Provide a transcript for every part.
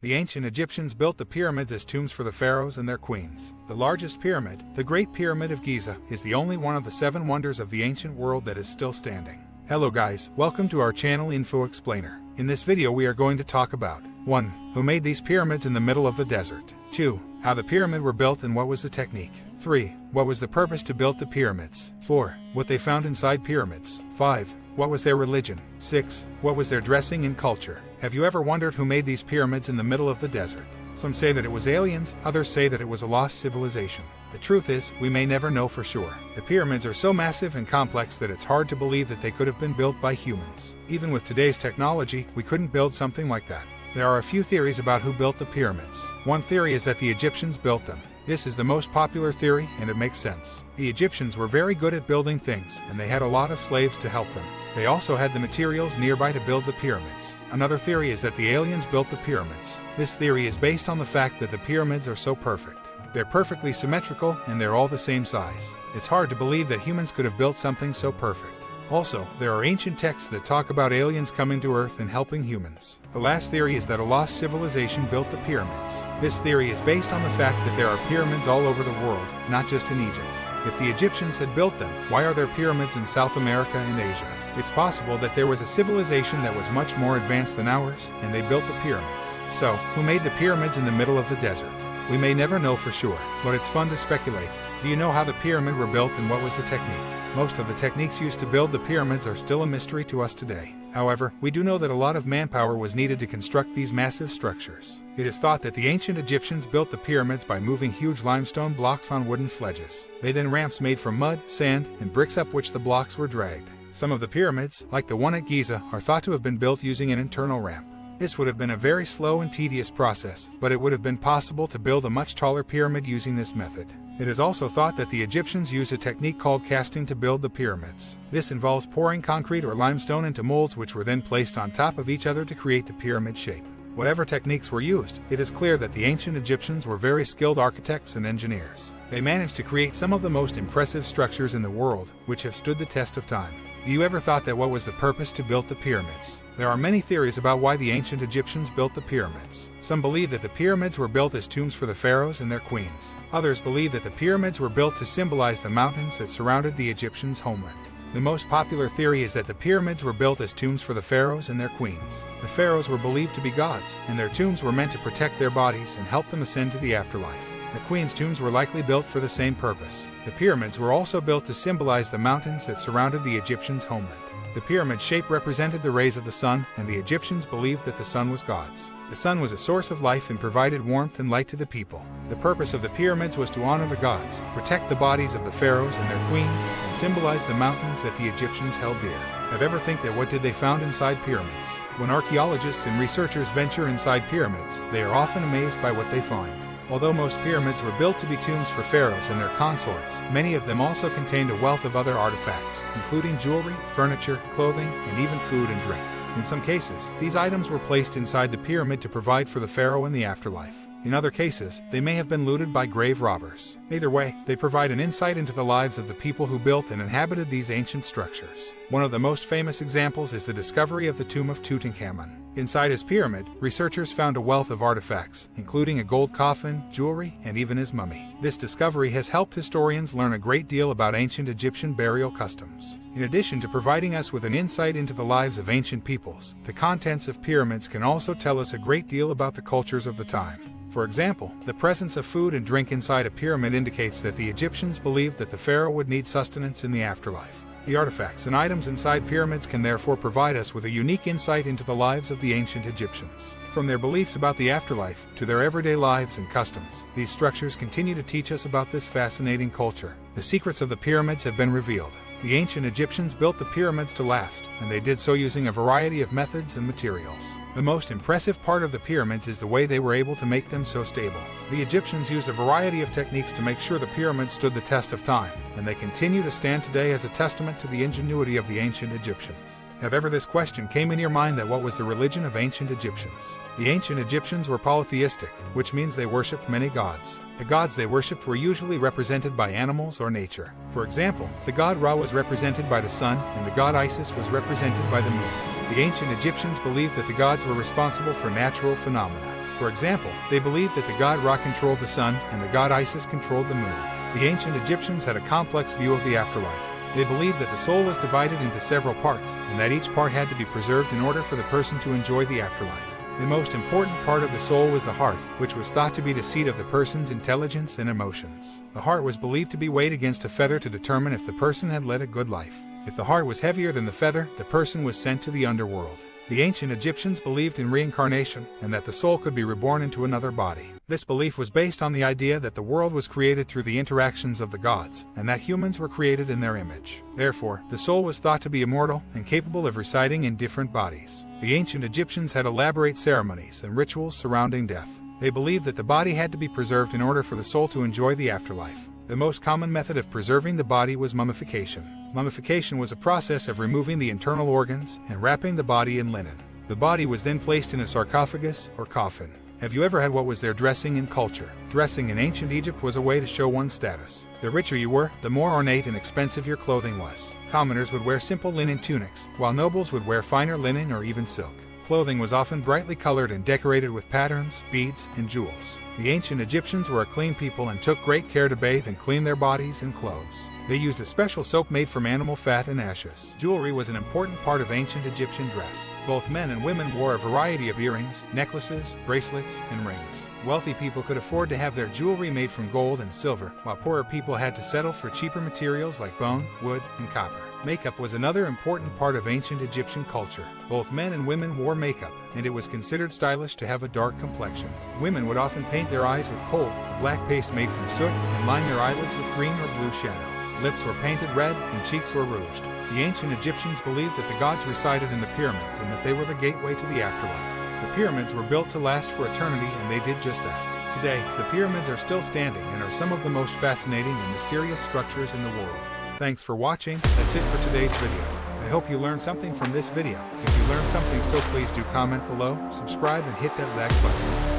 The ancient Egyptians built the pyramids as tombs for the pharaohs and their queens. The largest pyramid, the Great Pyramid of Giza, is the only one of the seven wonders of the ancient world that is still standing. Hello guys, welcome to our channel Info Explainer. In this video we are going to talk about 1. Who made these pyramids in the middle of the desert? 2. How the pyramid were built and what was the technique? 3. What was the purpose to build the pyramids? 4. What they found inside pyramids? 5. What was their religion? 6. What was their dressing and culture? Have you ever wondered who made these pyramids in the middle of the desert? Some say that it was aliens, others say that it was a lost civilization. The truth is, we may never know for sure. The pyramids are so massive and complex that it's hard to believe that they could have been built by humans. Even with today's technology, we couldn't build something like that. There are a few theories about who built the pyramids. One theory is that the Egyptians built them. This is the most popular theory, and it makes sense. The Egyptians were very good at building things, and they had a lot of slaves to help them. They also had the materials nearby to build the pyramids. Another theory is that the aliens built the pyramids. This theory is based on the fact that the pyramids are so perfect. They're perfectly symmetrical and they're all the same size. It's hard to believe that humans could have built something so perfect. Also, there are ancient texts that talk about aliens coming to Earth and helping humans. The last theory is that a lost civilization built the pyramids. This theory is based on the fact that there are pyramids all over the world, not just in Egypt. If the Egyptians had built them, why are there pyramids in South America and Asia? It's possible that there was a civilization that was much more advanced than ours, and they built the pyramids. So, who made the pyramids in the middle of the desert? We may never know for sure, but it's fun to speculate. Do you know how the pyramid were built and what was the technique? Most of the techniques used to build the pyramids are still a mystery to us today. However, we do know that a lot of manpower was needed to construct these massive structures. It is thought that the ancient Egyptians built the pyramids by moving huge limestone blocks on wooden sledges. They then ramps made from mud, sand, and bricks up which the blocks were dragged. Some of the pyramids, like the one at Giza, are thought to have been built using an internal ramp. This would have been a very slow and tedious process, but it would have been possible to build a much taller pyramid using this method. It is also thought that the Egyptians used a technique called casting to build the pyramids. This involves pouring concrete or limestone into molds which were then placed on top of each other to create the pyramid shape. Whatever techniques were used, it is clear that the ancient Egyptians were very skilled architects and engineers. They managed to create some of the most impressive structures in the world, which have stood the test of time. Do you ever thought that what was the purpose to build the pyramids? There are many theories about why the ancient Egyptians built the pyramids. Some believe that the pyramids were built as tombs for the pharaohs and their queens. Others believe that the pyramids were built to symbolize the mountains that surrounded the Egyptians' homeland. The most popular theory is that the pyramids were built as tombs for the pharaohs and their queens. The pharaohs were believed to be gods, and their tombs were meant to protect their bodies and help them ascend to the afterlife. The queen's tombs were likely built for the same purpose. The pyramids were also built to symbolize the mountains that surrounded the Egyptians' homeland. The pyramid shape represented the rays of the sun, and the Egyptians believed that the sun was God's. The sun was a source of life and provided warmth and light to the people. The purpose of the pyramids was to honor the gods, protect the bodies of the pharaohs and their queens, and symbolize the mountains that the Egyptians held dear. Have ever think that what did they found inside pyramids? When archaeologists and researchers venture inside pyramids, they are often amazed by what they find. Although most pyramids were built to be tombs for pharaohs and their consorts, many of them also contained a wealth of other artifacts, including jewelry, furniture, clothing, and even food and drink. In some cases, these items were placed inside the pyramid to provide for the pharaoh in the afterlife. In other cases, they may have been looted by grave robbers. Either way, they provide an insight into the lives of the people who built and inhabited these ancient structures. One of the most famous examples is the discovery of the tomb of Tutankhamun. Inside his pyramid, researchers found a wealth of artifacts, including a gold coffin, jewelry, and even his mummy. This discovery has helped historians learn a great deal about ancient Egyptian burial customs. In addition to providing us with an insight into the lives of ancient peoples, the contents of pyramids can also tell us a great deal about the cultures of the time. For example, the presence of food and drink inside a pyramid indicates that the Egyptians believed that the pharaoh would need sustenance in the afterlife. The artifacts and items inside pyramids can therefore provide us with a unique insight into the lives of the ancient Egyptians. From their beliefs about the afterlife to their everyday lives and customs, these structures continue to teach us about this fascinating culture. The secrets of the pyramids have been revealed. The ancient Egyptians built the pyramids to last, and they did so using a variety of methods and materials. The most impressive part of the pyramids is the way they were able to make them so stable. The Egyptians used a variety of techniques to make sure the pyramids stood the test of time, and they continue to stand today as a testament to the ingenuity of the ancient Egyptians. Have ever this question came in your mind that what was the religion of ancient Egyptians? The ancient Egyptians were polytheistic, which means they worshipped many gods. The gods they worshipped were usually represented by animals or nature. For example, the god Ra was represented by the sun, and the god Isis was represented by the moon. The ancient Egyptians believed that the gods were responsible for natural phenomena. For example, they believed that the god Ra controlled the sun and the god Isis controlled the moon. The ancient Egyptians had a complex view of the afterlife. They believed that the soul was divided into several parts, and that each part had to be preserved in order for the person to enjoy the afterlife. The most important part of the soul was the heart, which was thought to be the seat of the person's intelligence and emotions. The heart was believed to be weighed against a feather to determine if the person had led a good life. If the heart was heavier than the feather, the person was sent to the underworld. The ancient Egyptians believed in reincarnation and that the soul could be reborn into another body. This belief was based on the idea that the world was created through the interactions of the gods, and that humans were created in their image. Therefore, the soul was thought to be immortal and capable of residing in different bodies. The ancient Egyptians had elaborate ceremonies and rituals surrounding death. They believed that the body had to be preserved in order for the soul to enjoy the afterlife. The most common method of preserving the body was mummification. Mummification was a process of removing the internal organs and wrapping the body in linen. The body was then placed in a sarcophagus or coffin. Have you ever had what was their dressing in culture? Dressing in ancient Egypt was a way to show one's status. The richer you were, the more ornate and expensive your clothing was. Commoners would wear simple linen tunics, while nobles would wear finer linen or even silk. Clothing was often brightly colored and decorated with patterns, beads, and jewels. The ancient Egyptians were a clean people and took great care to bathe and clean their bodies and clothes. They used a special soap made from animal fat and ashes. Jewelry was an important part of ancient Egyptian dress. Both men and women wore a variety of earrings, necklaces, bracelets, and rings. Wealthy people could afford to have their jewelry made from gold and silver, while poorer people had to settle for cheaper materials like bone, wood, and copper. Makeup was another important part of ancient Egyptian culture. Both men and women wore makeup, and it was considered stylish to have a dark complexion. Women would often paint their eyes with kohl, a black paste made from soot, and line their eyelids with green or blue shadow. Lips were painted red, and cheeks were rouged. The ancient Egyptians believed that the gods resided in the pyramids and that they were the gateway to the afterlife. The pyramids were built to last for eternity, and they did just that. Today, the pyramids are still standing and are some of the most fascinating and mysterious structures in the world. Thanks for watching, that's it for today's video. I hope you learned something from this video. If you learned something so please do comment below, subscribe and hit that like button.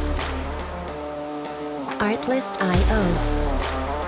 Artlist.io